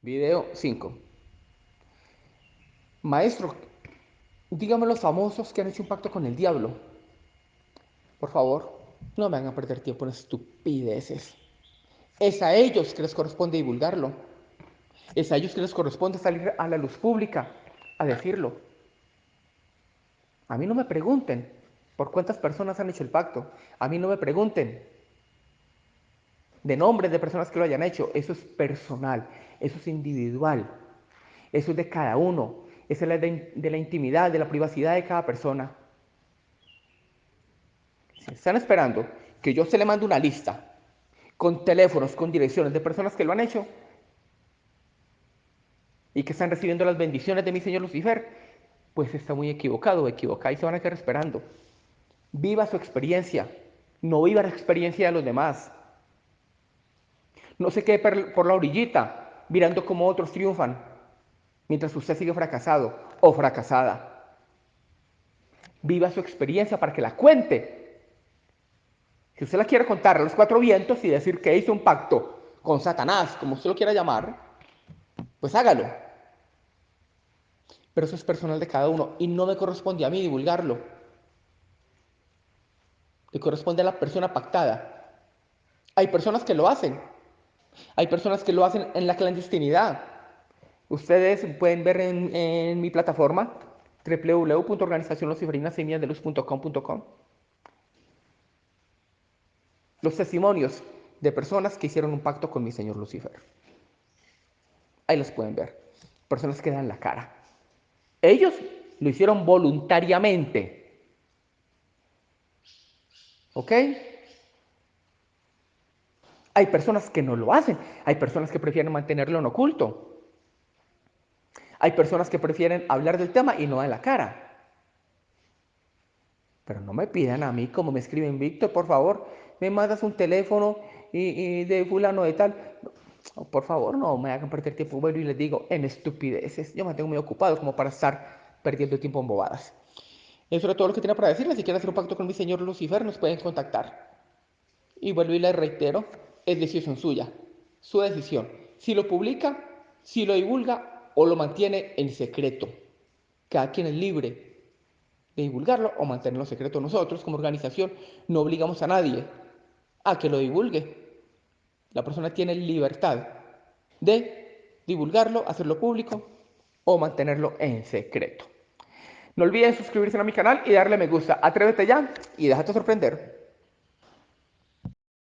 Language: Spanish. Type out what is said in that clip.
Video 5. Maestro, dígame los famosos que han hecho un pacto con el diablo. Por favor, no me hagan perder tiempo en estupideces. Es a ellos que les corresponde divulgarlo. Es a ellos que les corresponde salir a la luz pública a decirlo. A mí no me pregunten por cuántas personas han hecho el pacto. A mí no me pregunten de nombres de personas que lo hayan hecho. Eso es personal, eso es individual, eso es de cada uno, eso es de, de la intimidad, de la privacidad de cada persona. Si están esperando que yo se le mande una lista con teléfonos, con direcciones de personas que lo han hecho y que están recibiendo las bendiciones de mi Señor Lucifer, pues está muy equivocado o equivocada y se van a quedar esperando. Viva su experiencia, no viva la experiencia de los demás. No se quede por la orillita mirando cómo otros triunfan mientras usted sigue fracasado o fracasada. Viva su experiencia para que la cuente. Si usted la quiere contar a los cuatro vientos y decir que hizo un pacto con Satanás, como usted lo quiera llamar, pues hágalo. Pero eso es personal de cada uno y no me corresponde a mí divulgarlo. Le corresponde a la persona pactada. Hay personas que lo hacen, hay personas que lo hacen en la clandestinidad. Ustedes pueden ver en, mi plataforma www.organizacionluciferinasemillasdeluz.com.com los testimonios de personas que hicieron un pacto con mi señor Lucifer. Ahí los pueden ver. Personas que dan la cara. Ellos lo hicieron voluntariamente. ¿Ok? Hay personas que no lo hacen. Hay personas que prefieren mantenerlo en oculto. Hay personas que prefieren hablar del tema y no dar la cara. Pero no me pidan a mí, como me escriben, Víctor, por favor, me mandas un teléfono y, de fulano de tal. por favor, no me hagan perder tiempo. Bueno, y les digo, en estupideces. Yo me tengo muy ocupado como para estar perdiendo tiempo en bobadas. Eso es todo lo que tenía para decirles. Si quieren hacer un pacto con mi señor Lucifer, nos pueden contactar. Y vuelvo y les reitero, es decisión suya, su decisión. Si lo publica, si lo divulga o lo mantiene en secreto. Cada quien es libre de divulgarlo o mantenerlo en secreto. Nosotros como organización no obligamos a nadie a que lo divulgue. La persona tiene libertad de divulgarlo, hacerlo público o mantenerlo en secreto. No olviden suscribirse a mi canal y darle me gusta. Atrévete ya y déjate sorprender.